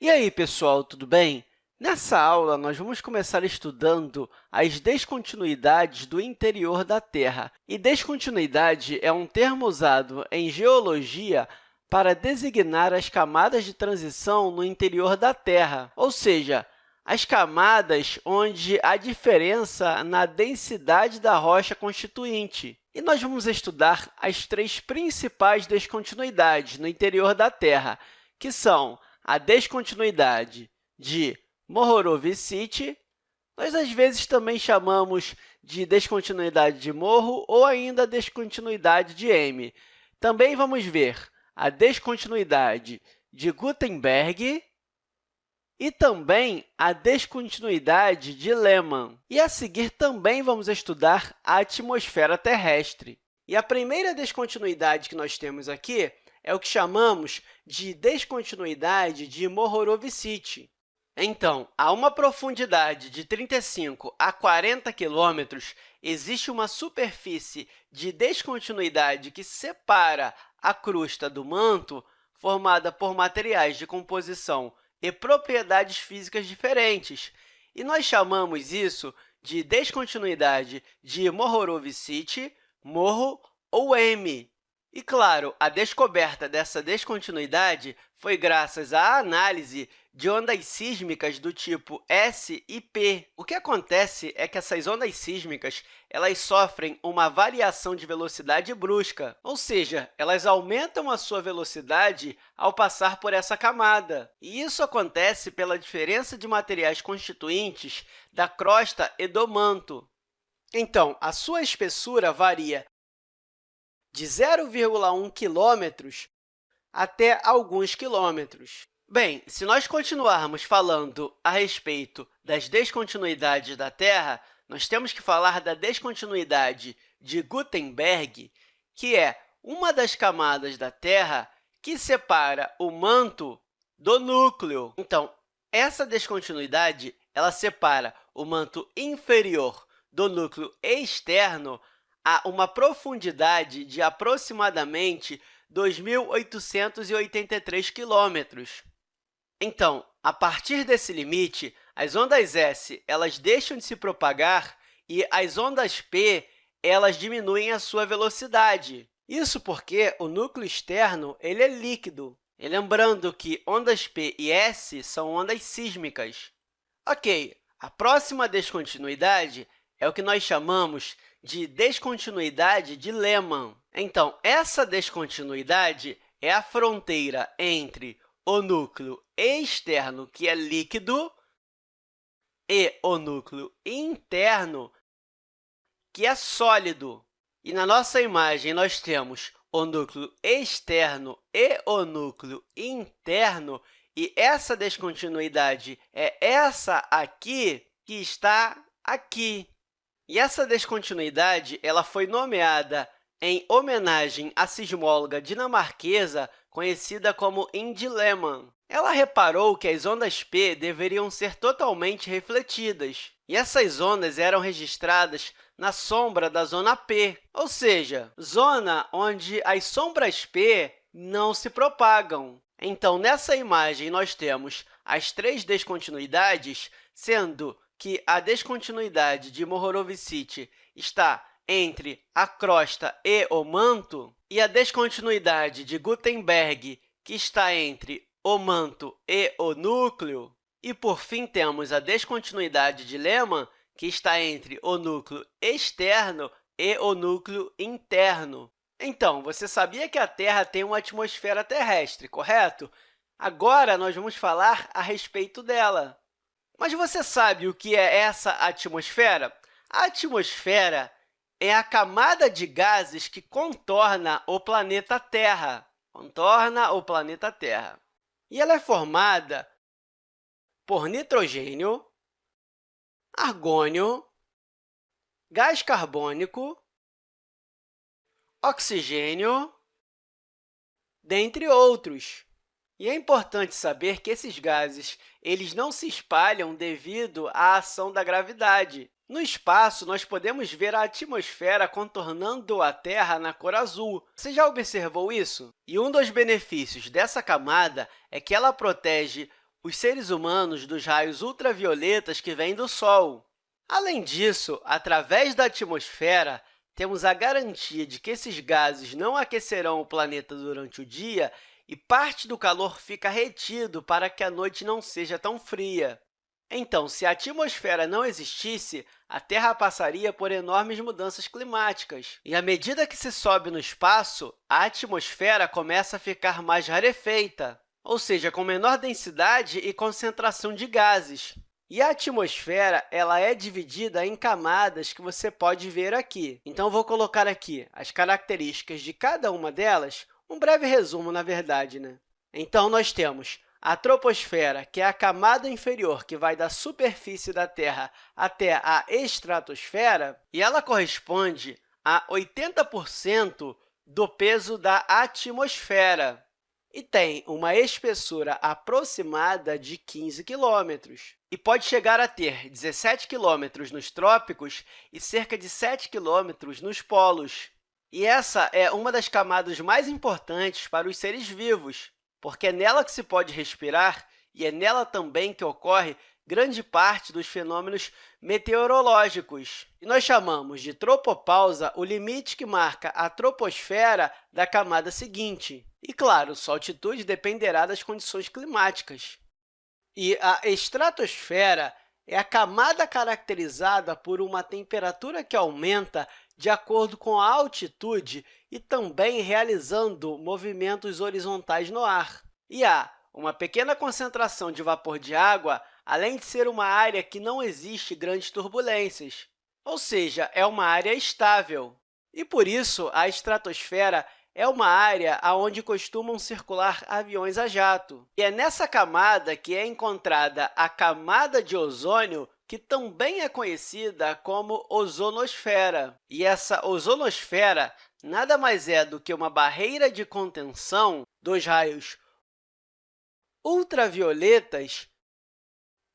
E aí, pessoal, tudo bem? Nessa aula, nós vamos começar estudando as descontinuidades do interior da Terra. E descontinuidade é um termo usado em geologia para designar as camadas de transição no interior da Terra, ou seja, as camadas onde há diferença na densidade da rocha constituinte. E nós vamos estudar as três principais descontinuidades no interior da Terra, que são a descontinuidade de Mohorovic, nós às vezes também chamamos de descontinuidade de Morro ou ainda descontinuidade de M. Também vamos ver a descontinuidade de Gutenberg e também a descontinuidade de Lehmann. E a seguir também vamos estudar a atmosfera terrestre. E a primeira descontinuidade que nós temos aqui é o que chamamos de descontinuidade de Mohorovic. Então, a uma profundidade de 35 a 40 quilômetros, existe uma superfície de descontinuidade que separa a crosta do manto, formada por materiais de composição e propriedades físicas diferentes, e nós chamamos isso de descontinuidade de Mohorovic, morro ou M. E, claro, a descoberta dessa descontinuidade foi graças à análise de ondas sísmicas do tipo S e P. O que acontece é que essas ondas sísmicas elas sofrem uma variação de velocidade brusca, ou seja, elas aumentam a sua velocidade ao passar por essa camada. E isso acontece pela diferença de materiais constituintes da crosta e do manto. Então, a sua espessura varia de 0,1 quilômetros até alguns quilômetros. Bem, se nós continuarmos falando a respeito das descontinuidades da Terra, nós temos que falar da descontinuidade de Gutenberg, que é uma das camadas da Terra que separa o manto do núcleo. Então, essa descontinuidade ela separa o manto inferior do núcleo externo a uma profundidade de aproximadamente 2.883 quilômetros. Então, a partir desse limite, as ondas S elas deixam de se propagar e as ondas P elas diminuem a sua velocidade. Isso porque o núcleo externo ele é líquido. E lembrando que ondas P e S são ondas sísmicas. Ok, a próxima descontinuidade é o que nós chamamos de descontinuidade de Lehmann. Então, essa descontinuidade é a fronteira entre o núcleo externo, que é líquido, e o núcleo interno, que é sólido. E na nossa imagem, nós temos o núcleo externo e o núcleo interno, e essa descontinuidade é essa aqui que está aqui. E essa descontinuidade ela foi nomeada em homenagem à sismóloga dinamarquesa conhecida como Indy Lehmann. Ela reparou que as ondas P deveriam ser totalmente refletidas, e essas ondas eram registradas na sombra da zona P, ou seja, zona onde as sombras P não se propagam. Então, nessa imagem, nós temos as três descontinuidades, sendo que a descontinuidade de Mohorovic está entre a crosta e o manto, e a descontinuidade de Gutenberg, que está entre o manto e o núcleo. E, por fim, temos a descontinuidade de Lehmann, que está entre o núcleo externo e o núcleo interno. Então, você sabia que a Terra tem uma atmosfera terrestre, correto? Agora, nós vamos falar a respeito dela. Mas você sabe o que é essa atmosfera? A atmosfera é a camada de gases que contorna o planeta Terra. Contorna o planeta Terra. E ela é formada por nitrogênio, argônio, gás carbônico, oxigênio, dentre outros. E é importante saber que esses gases eles não se espalham devido à ação da gravidade. No espaço, nós podemos ver a atmosfera contornando a Terra na cor azul. Você já observou isso? E um dos benefícios dessa camada é que ela protege os seres humanos dos raios ultravioletas que vêm do Sol. Além disso, através da atmosfera, temos a garantia de que esses gases não aquecerão o planeta durante o dia e parte do calor fica retido para que a noite não seja tão fria. Então, se a atmosfera não existisse, a Terra passaria por enormes mudanças climáticas. E, à medida que se sobe no espaço, a atmosfera começa a ficar mais rarefeita, ou seja, com menor densidade e concentração de gases. E a atmosfera ela é dividida em camadas que você pode ver aqui. Então, vou colocar aqui as características de cada uma delas, um breve resumo, na verdade. Né? Então, nós temos a troposfera, que é a camada inferior que vai da superfície da Terra até a estratosfera, e ela corresponde a 80% do peso da atmosfera e tem uma espessura aproximada de 15 quilômetros e pode chegar a ter 17 quilômetros nos trópicos e cerca de 7 quilômetros nos polos. E essa é uma das camadas mais importantes para os seres vivos, porque é nela que se pode respirar e é nela também que ocorre grande parte dos fenômenos meteorológicos. E nós chamamos de tropopausa o limite que marca a troposfera da camada seguinte. E, claro, sua altitude dependerá das condições climáticas. E a estratosfera é a camada caracterizada por uma temperatura que aumenta de acordo com a altitude e também realizando movimentos horizontais no ar. E há uma pequena concentração de vapor de água, além de ser uma área que não existe grandes turbulências, ou seja, é uma área estável. E, por isso, a estratosfera é uma área onde costumam circular aviões a jato. E é nessa camada que é encontrada a camada de ozônio, que também é conhecida como ozonosfera. E essa ozonosfera nada mais é do que uma barreira de contenção dos raios ultravioletas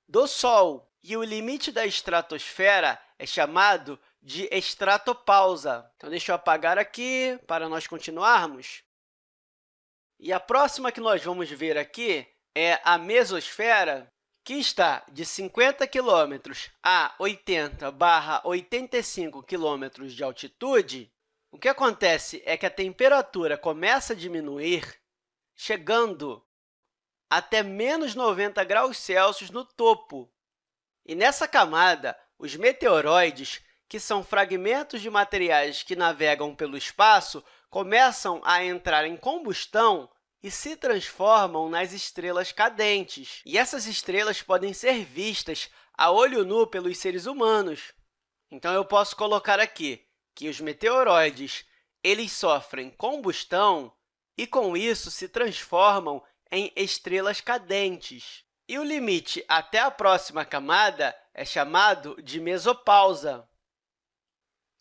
do Sol. E o limite da estratosfera é chamado de estratopausa. Então, deixa eu apagar aqui para nós continuarmos. E a próxima que nós vamos ver aqui é a mesosfera, que está de 50 km a 80 barra 85 km de altitude, o que acontece é que a temperatura começa a diminuir, chegando até menos 90 graus Celsius no topo. E nessa camada, os meteoroides, que são fragmentos de materiais que navegam pelo espaço, começam a entrar em combustão e se transformam nas estrelas cadentes. E essas estrelas podem ser vistas a olho nu pelos seres humanos. Então, eu posso colocar aqui que os meteoroides eles sofrem combustão e, com isso, se transformam em estrelas cadentes. E o limite até a próxima camada é chamado de mesopausa.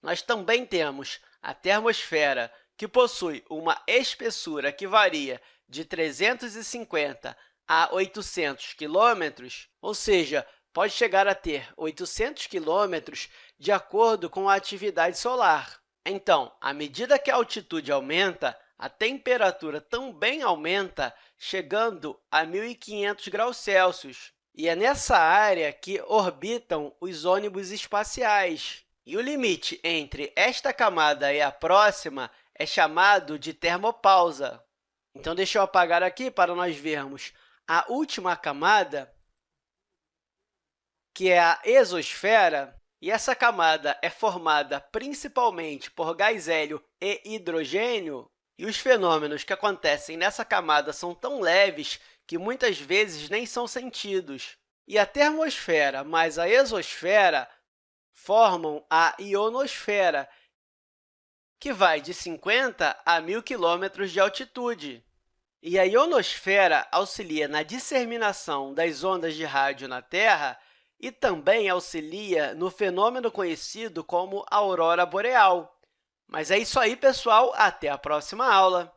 Nós também temos a termosfera, que possui uma espessura que varia de 350 a 800 quilômetros, ou seja, pode chegar a ter 800 quilômetros de acordo com a atividade solar. Então, à medida que a altitude aumenta, a temperatura também aumenta, chegando a 1.500 graus Celsius. E é nessa área que orbitam os ônibus espaciais. E o limite entre esta camada e a próxima é chamado de termopausa. Então, deixa eu apagar aqui para nós vermos a última camada, que é a exosfera. E essa camada é formada principalmente por gás hélio e hidrogênio, e os fenômenos que acontecem nessa camada são tão leves que muitas vezes nem são sentidos. E a termosfera mais a exosfera formam a ionosfera, que vai de 50 a 1.000 km de altitude. E a ionosfera auxilia na disseminação das ondas de rádio na Terra e também auxilia no fenômeno conhecido como aurora boreal. Mas é isso aí, pessoal. Até a próxima aula!